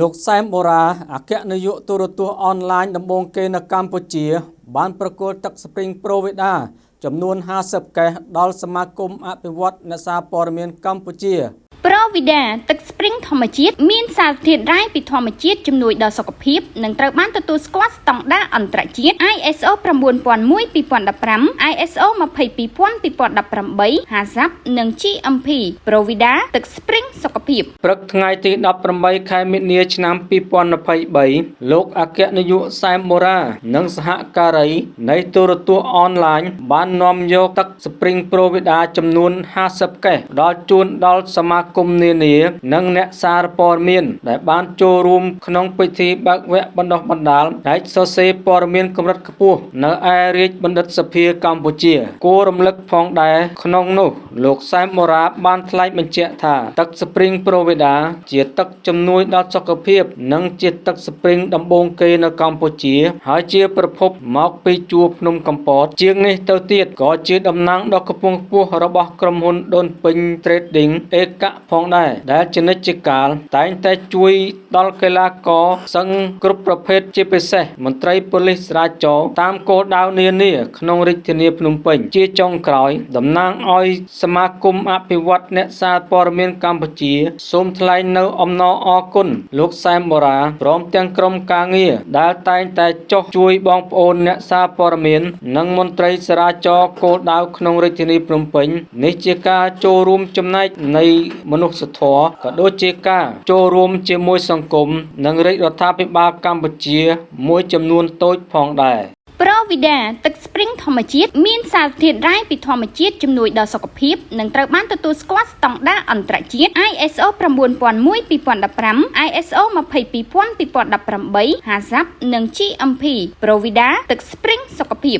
លោកសែមបូរ៉ាអគ្គនាយកទូរទស្សន៍អនឡាញដំបូងគេនៅកម្ពុជា បានប្រគល់ទឹកស្ព្រីងប្រូវីដាចំនួន50កេសដល់សមាគមអភិវឌ្ឍអ្នកសារព័ត៌មានកម្ពុជា ប្រូវីដាទឹកស្ព្រីងធម្មជាតិមានសារធាតុរ៉ែពីធម្មជាតិជំនួយដល់សុខភាពនិងត្រូវបានទទួលស្គាល់ស្តង់ដារអន្តរជាតិ ISO 9001:2015 ISO 22000:2018 HACCP និង GMP ប្រូវីដាទឹកស្ព្រីងសុខភាពព្រឹកថ្ងៃទី18ខែមិនិនាឆ្នាំ2023លោកអគ្គនាយកសែមបូរ៉ានិងសហការីនៃទូរទស្សន៍អនឡាញបាននាំយកទឹកស្ព្រីងប្រូវីដាចំនួន50កេសដល់ជូនដល់សមាគមនានា និងអ្នកសារព័ត៌មាន ដែលបានចូលរួមក្នុងពិធីបើកវគ្គបណ្ដុះបណ្ដាលផ្នែកសរសេរព័ត៌មានកម្រិតខ្ពស់នៅឯរាជបណ្ឌិតសភាកម្ពុជា គួររំលឹកផងដែរក្នុងនោះ លោកសែមបូរ៉ាបានថ្លែងបញ្ជាក់ថាទឹកស្ព្រីងប្រូវីដាជាទឹកជំនួយដល់សុខភាព និងជាទឹកស្ព្រីងដំបូងគេនៅកម្ពុជា ហើយជាប្រភពមកពីជួរភ្នំកំពត ជាងនេះទៅទៀតក៏ជាតំណាងដ៏ខ្ពង់ខ្ពស់របស់ក្រុមហ៊ុនដូនពេញ Trading អេកផងដែរដែលជានិច្ចកាលតែងតែជួយដល់កីឡាករសឹងគ្រប់ប្រភេទជាពិសេសមន្ត្រីប៉ូលីសចរាចរណ៍តាមគោលដៅនានាក្នុងរាជធានីភ្នំពេញជាចុងក្រោយតំណាងឲ្យសមាគមអភិវឌ្ឍអ្នកសារព័ត៌មានកម្ពុជាសូមថ្លែងនៅអំណរអគុណលោកសែមបូរ៉ាព្រមទាំងក្រុមការងារដែលតែងតែចុះជួយបងប្អូនអ្នកសារព័ត៌មាន និងមន្ត្រីចរាចរណ៍គោលដៅក្នុងរាជធានីភ្នំពេញនេះជាការចូលរួមចំណែកនៃមនុស្សធម៌ក៏ដូចជាការចូលរួមជាមួយសង្គមនិងរាជរដ្ឋាភិបាលកម្ពុជា មួយចំនួនតូចផងដែរប្រូវីដាទឹកស្ព្រីងធម្មជាតិមានសារធាតុរ៉ែពីធម្មជាតិជំនួយដល់សុខភាពនិងត្រូវបានទទួលស្គាល់ស្តង់ដារអន្តរជាតិ ISO 9001:2015 ISO 22000:2018 HACCP និង GMP ប្រូវីដាទឹកស្ព្រីងសុខភាព